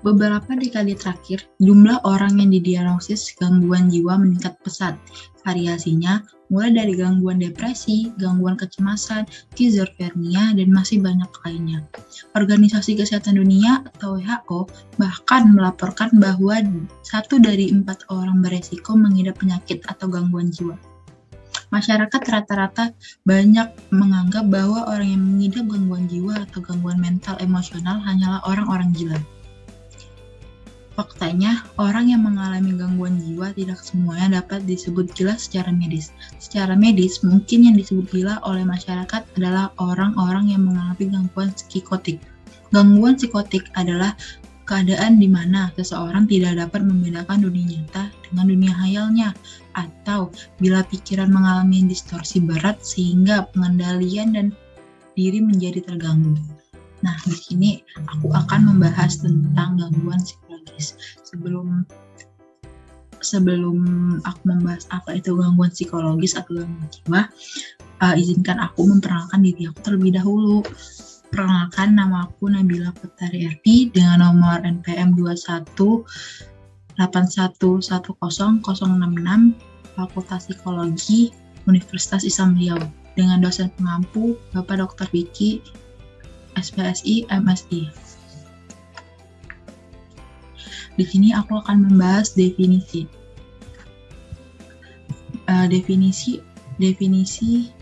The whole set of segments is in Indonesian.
Beberapa dekade terakhir, jumlah orang yang didiagnosis gangguan jiwa meningkat pesat. Variasinya mulai dari gangguan depresi, gangguan kecemasan, skizofrenia, dan masih banyak lainnya. Organisasi Kesehatan Dunia atau WHO bahkan melaporkan bahwa satu dari empat orang beresiko mengidap penyakit atau gangguan jiwa. Masyarakat rata-rata banyak menganggap bahwa orang yang mengidap gangguan jiwa atau gangguan mental emosional hanyalah orang-orang gila. Faktanya, orang yang mengalami gangguan jiwa tidak semuanya dapat disebut gila secara medis. Secara medis, mungkin yang disebut gila oleh masyarakat adalah orang-orang yang mengalami gangguan psikotik. Gangguan psikotik adalah keadaan di mana seseorang tidak dapat membedakan dunia nyata dengan dunia hayalnya, atau bila pikiran mengalami distorsi berat sehingga pengendalian dan diri menjadi terganggu. Nah, di sini aku akan membahas tentang gangguan psikologis psikologis. Sebelum sebelum aku membahas apa itu gangguan psikologis atau gangguan jiwa, uh, izinkan aku memperkenalkan diri aku terlebih dahulu. Perkenalkan nama aku Nabila Putari Erdi dengan nomor NPM 21 8110 Fakultas Psikologi Universitas Islam Riau dengan dosen pengampu Bapak Dr. Vicky SPSI MSI. Di sini aku akan membahas definisi. Uh, definisi definisi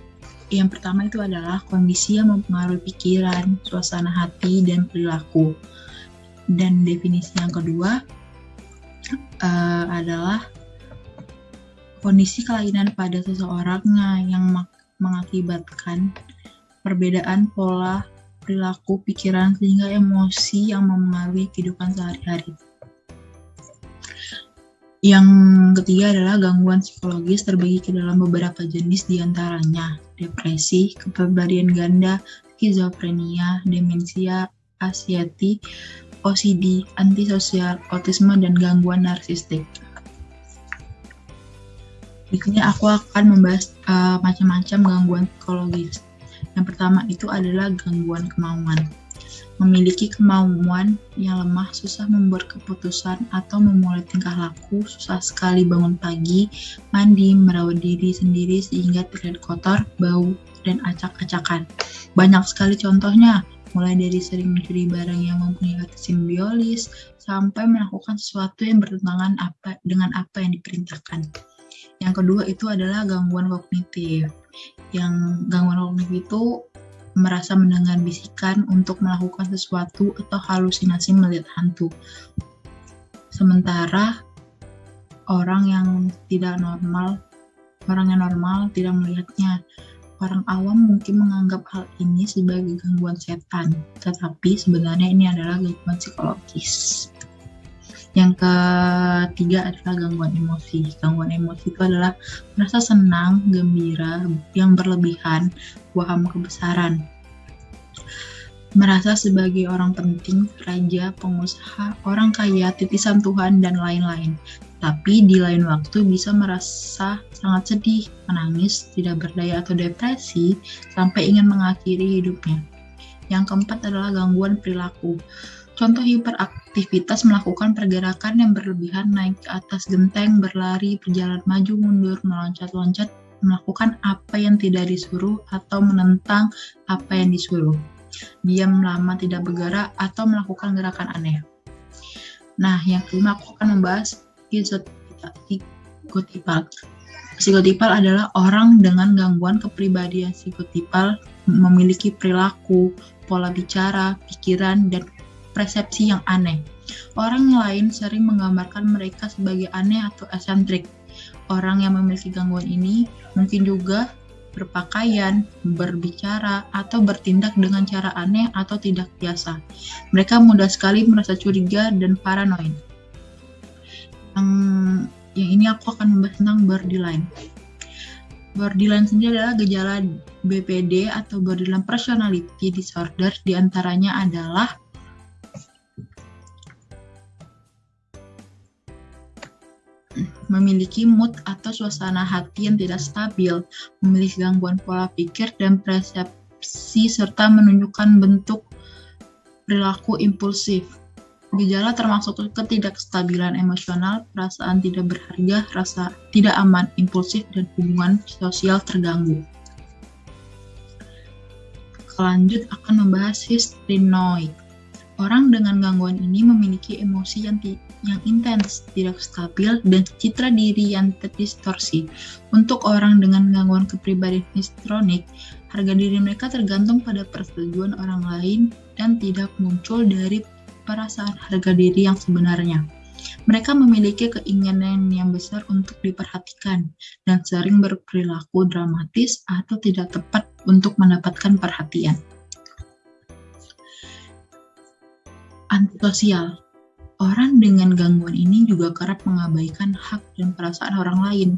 yang pertama itu adalah kondisi yang mempengaruhi pikiran, suasana hati, dan perilaku. Dan definisi yang kedua uh, adalah kondisi kelainan pada seseorang yang mengakibatkan perbedaan pola perilaku pikiran sehingga emosi yang mempengaruhi kehidupan sehari-hari. Yang ketiga adalah gangguan psikologis terbagi ke dalam beberapa jenis di antaranya depresi, kepribadian ganda, skizofrenia, demensia, asiati, OCD, antisosial, autisme, dan gangguan narsistik. Sini aku akan membahas uh, macam-macam gangguan psikologis. Yang pertama itu adalah gangguan kemauan memiliki kemauan yang lemah, susah membuat keputusan atau memulai tingkah laku, susah sekali bangun pagi, mandi, merawat diri sendiri sehingga terlihat kotor, bau, dan acak-acakan. Banyak sekali contohnya, mulai dari sering mencuri barang yang mempunyai hati simbiolis, sampai melakukan sesuatu yang bertentangan apa, dengan apa yang diperintahkan. Yang kedua itu adalah gangguan kognitif. Yang gangguan kognitif itu merasa mendengar bisikan untuk melakukan sesuatu atau halusinasi melihat hantu. Sementara orang yang tidak normal, orang yang normal tidak melihatnya. Orang awam mungkin menganggap hal ini sebagai gangguan setan, tetapi sebenarnya ini adalah gangguan psikologis. Yang ketiga adalah gangguan emosi. Gangguan emosi itu adalah merasa senang, gembira, yang berlebihan, waham kebesaran. Merasa sebagai orang penting, raja, pengusaha, orang kaya, titisan Tuhan, dan lain-lain. Tapi di lain waktu bisa merasa sangat sedih, menangis, tidak berdaya atau depresi, sampai ingin mengakhiri hidupnya. Yang keempat adalah gangguan perilaku. Contoh hiperaktivitas melakukan pergerakan yang berlebihan naik ke atas genteng, berlari, berjalan maju mundur, meloncat-loncat, melakukan apa yang tidak disuruh atau menentang apa yang disuruh. Diam lama tidak bergerak atau melakukan gerakan aneh. Nah, yang kelima aku akan membahas psikotipal. Psikotipal adalah orang dengan gangguan kepribadian psikotipal memiliki perilaku, pola bicara, pikiran, dan persepsi yang aneh. Orang lain sering menggambarkan mereka sebagai aneh atau esentrik. Orang yang memiliki gangguan ini mungkin juga berpakaian, berbicara, atau bertindak dengan cara aneh atau tidak biasa. Mereka mudah sekali merasa curiga dan paranoid. Yang, yang ini aku akan membahas tentang borderline. Borderline sendiri adalah gejala BPD atau borderline personality disorder di antaranya adalah memiliki mood atau suasana hati yang tidak stabil, memiliki gangguan pola pikir dan persepsi serta menunjukkan bentuk perilaku impulsif. Gejala termasuk ketidakstabilan emosional, perasaan tidak berharga, rasa tidak aman, impulsif, dan hubungan sosial terganggu. Selanjut akan membahas histrionoid. Orang dengan gangguan ini memiliki emosi yang yang intens, tidak stabil, dan citra diri yang terdistorsi. Untuk orang dengan gangguan kepribadian histrionik, harga diri mereka tergantung pada persetujuan orang lain dan tidak muncul dari perasaan harga diri yang sebenarnya. Mereka memiliki keinginan yang besar untuk diperhatikan dan sering berperilaku dramatis atau tidak tepat untuk mendapatkan perhatian. Antisosial Orang dengan gangguan ini juga kerap mengabaikan hak dan perasaan orang lain.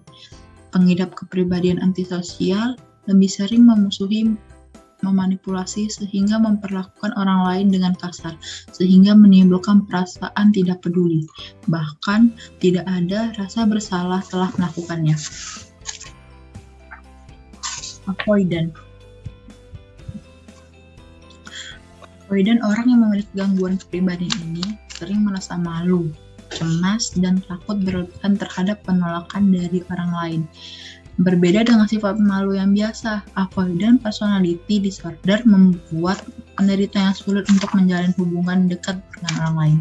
Pengidap kepribadian antisosial lebih sering memusuhi, memanipulasi, sehingga memperlakukan orang lain dengan kasar, sehingga menimbulkan perasaan tidak peduli. Bahkan, tidak ada rasa bersalah telah melakukannya. Avoidant Avoidant orang yang memiliki gangguan kepribadian ini sering merasa malu, cemas, dan takut berlebihan terhadap penolakan dari orang lain. Berbeda dengan sifat malu yang biasa, avoidant personality disorder membuat penderita yang sulit untuk menjalin hubungan dekat dengan orang lain.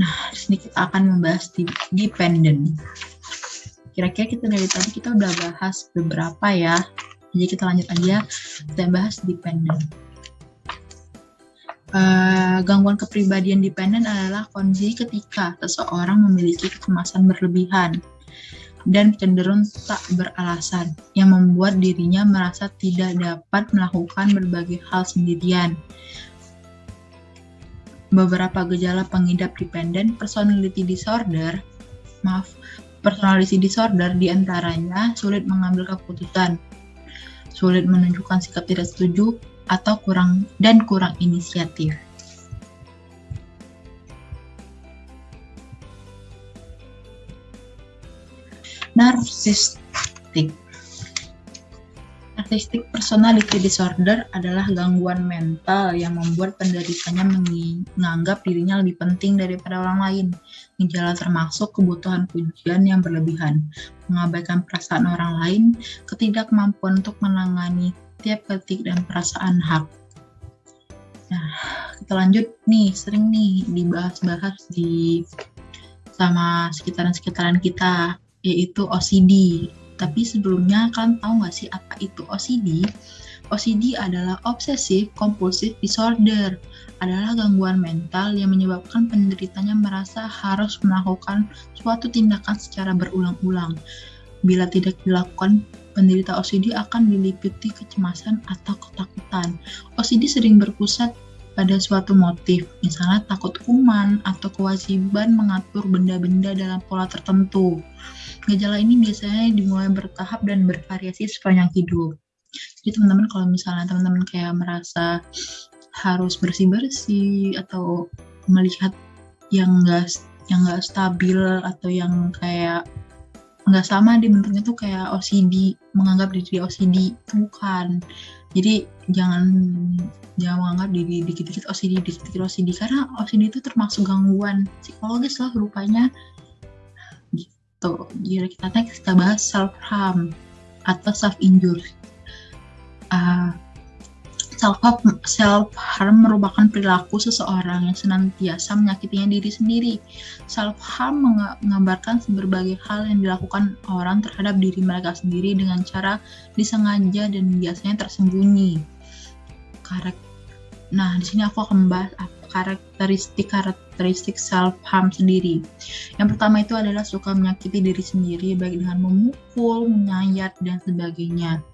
Nah, di sini kita akan membahas dependent. Kira-kira kita dari tadi kita udah bahas beberapa ya. Jadi kita lanjut aja, kita bahas dependent. Uh, gangguan kepribadian dependen adalah kondisi ketika seseorang memiliki kecemasan berlebihan dan cenderung tak beralasan yang membuat dirinya merasa tidak dapat melakukan berbagai hal sendirian. Beberapa gejala pengidap dependent personality disorder, maaf, personality disorder di antaranya sulit mengambil keputusan, sulit menunjukkan sikap tidak setuju, atau kurang dan kurang inisiatif. Narsistik Narcissistic personality disorder adalah gangguan mental yang membuat penderitanya menganggap dirinya lebih penting daripada orang lain. Gejala termasuk kebutuhan pujian yang berlebihan, mengabaikan perasaan orang lain, ketidakmampuan untuk menangani tiap ketik dan perasaan hak. Nah, kita lanjut nih, sering nih dibahas-bahas di sama sekitaran-sekitaran kita, yaitu OCD. Tapi sebelumnya kalian tahu nggak sih apa itu OCD? OCD adalah Obsessive Compulsive Disorder, adalah gangguan mental yang menyebabkan penderitanya merasa harus melakukan suatu tindakan secara berulang-ulang. Bila tidak dilakukan, penderita OCD akan diliputi kecemasan atau ketakutan. OCD sering berpusat pada suatu motif, misalnya takut kuman atau kewajiban mengatur benda-benda dalam pola tertentu. Gejala ini biasanya dimulai bertahap dan bervariasi sepanjang hidup. Jadi teman-teman kalau misalnya teman-teman kayak merasa harus bersih-bersih atau melihat yang enggak yang enggak stabil atau yang kayak nggak sama di bentuknya tuh kayak OCD menganggap diri OCD bukan. Jadi jangan jangan menganggap diri dikit-dikit OCD dikit-dikit OCD karena OCD itu termasuk gangguan psikologis lah rupanya gitu jadi kita next kita bahas self harm atau self injury uh, Self-harm self -harm merupakan perilaku seseorang yang senantiasa menyakitinya diri sendiri. Self-harm menggambarkan berbagai hal yang dilakukan orang terhadap diri mereka sendiri dengan cara disengaja dan biasanya tersembunyi. Nah, di sini aku akan membahas karakteristik-karakteristik self-harm sendiri. Yang pertama itu adalah suka menyakiti diri sendiri baik dengan memukul, menyayat, dan sebagainya.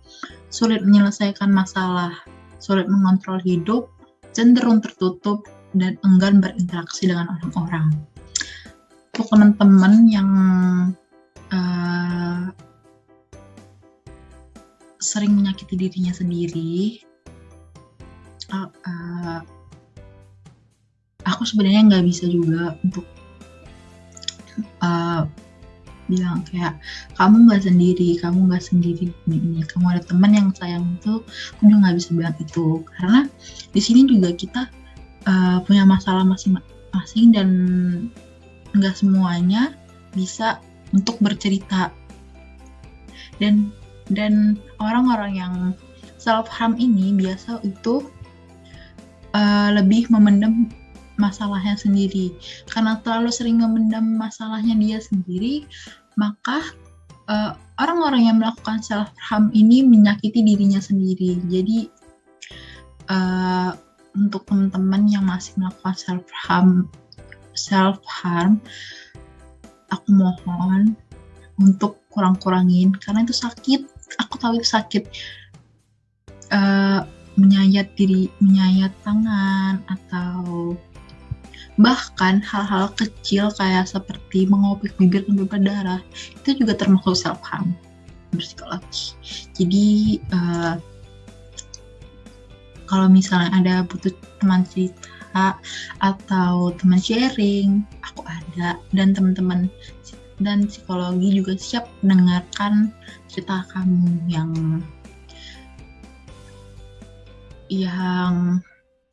Sulit menyelesaikan masalah, sulit mengontrol hidup, cenderung tertutup, dan enggan berinteraksi dengan orang-orang. Untuk teman-teman yang uh, sering menyakiti dirinya sendiri, uh, uh, aku sebenarnya nggak bisa juga untuk uh, bilang kayak kamu nggak sendiri kamu nggak sendiri ini ini kamu ada teman yang sayang itu aku juga nggak bisa bilang itu. Karena di sini juga kita uh, punya masalah masing-masing dan nggak semuanya bisa untuk bercerita. Dan dan orang-orang yang self harm ini biasa itu uh, lebih memendam masalahnya sendiri. Karena terlalu sering memendam masalahnya dia sendiri maka uh, orang-orang yang melakukan self harm ini menyakiti dirinya sendiri. Jadi uh, untuk teman-teman yang masih melakukan self harm self harm aku mohon untuk kurang-kurangin karena itu sakit. Aku tahu itu sakit. Uh, menyayat diri menyayat tangan atau bahkan hal-hal kecil kayak seperti mengopik bibir sampai berdarah itu juga termasuk self harm psikologi jadi uh, kalau misalnya ada butuh teman cerita atau teman sharing aku ada. Dan teman-teman dan psikologi juga siap mendengarkan cerita kamu yang yang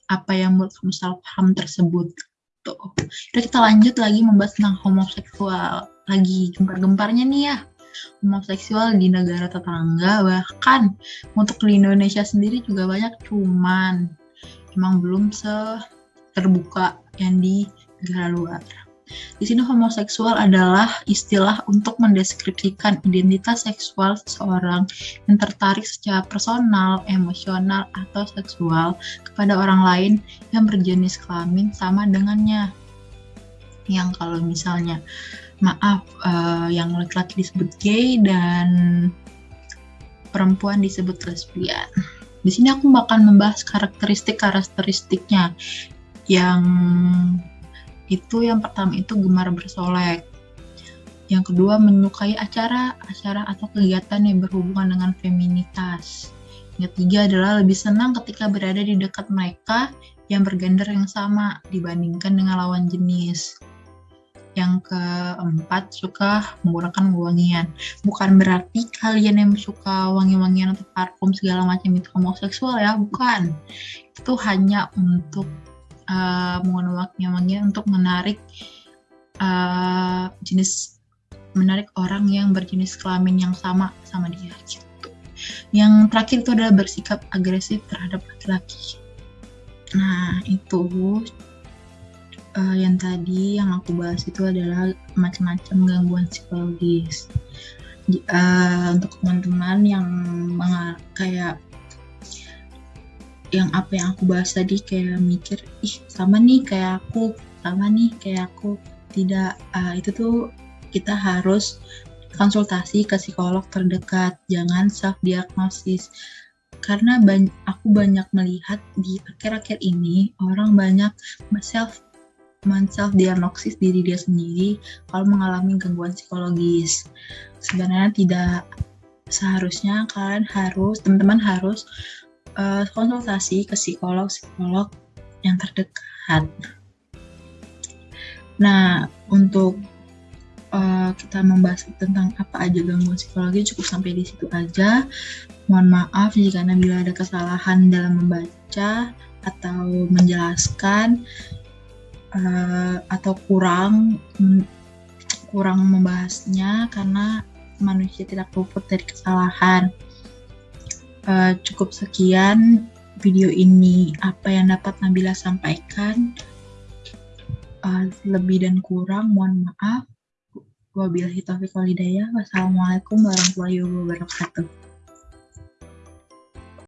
apa yang menurut kamu salah paham tersebut tuh. Udah kita lanjut lagi membahas tentang homoseksual lagi gempar-gemparnya nih ya homoseksual di negara tetangga bahkan untuk di Indonesia sendiri juga banyak cuman emang belum se terbuka yang di negara luar. Di sini homoseksual adalah istilah untuk mendeskripsikan identitas seksual seseorang yang tertarik secara personal, emosional, atau seksual kepada orang lain yang berjenis kelamin sama dengannya. Yang kalau misalnya maaf uh, yang laki-laki disebut gay dan perempuan disebut lesbian. Di sini aku akan membahas karakteristik-karakteristiknya yang itu yang pertama itu gemar bersolek. Yang kedua menyukai acara-acara atau kegiatan yang berhubungan dengan feminitas. Yang ketiga adalah lebih senang ketika berada di dekat mereka yang bergender yang sama dibandingkan dengan lawan jenis. Yang keempat, suka menggunakan wangian. Bukan berarti kalian yang suka wangi-wangian atau parfum segala macam itu homoseksual ya, bukan. Itu hanya untuk uh, menggunakan wangi untuk menarik uh, jenis menarik orang yang berjenis kelamin yang sama sama dia gitu. Yang terakhir itu adalah bersikap agresif terhadap laki-laki. Nah itu uh, yang tadi yang aku bahas itu adalah macam-macam gangguan psikologis. Uh, untuk teman-teman yang kayak yang apa yang aku bahas tadi kayak mikir ih sama nih kayak aku sama nih kayak aku. Tidak uh, itu tuh kita harus konsultasi ke psikolog terdekat jangan self diagnosis karena banyak, aku banyak melihat di akhir-akhir ini orang banyak self self diagnosis diri dia sendiri kalau mengalami gangguan psikologis. Sebenarnya tidak seharusnya kalian harus teman-teman harus uh, konsultasi ke psikolog-psikolog yang terdekat. Nah, untuk uh, kita membahas tentang apa aja gangguan psikologi cukup sampai di situ aja. Mohon maaf jika Nabila ada kesalahan dalam membaca atau menjelaskan uh, atau kurang kurang membahasnya karena manusia tidak luput dari kesalahan uh, cukup sekian video ini. Apa yang dapat Nabila sampaikan? Uh, lebih dan kurang mohon maaf. Wabillahi taufiq walhidayah wassalamualaikum warahmatullahi wabarakatuh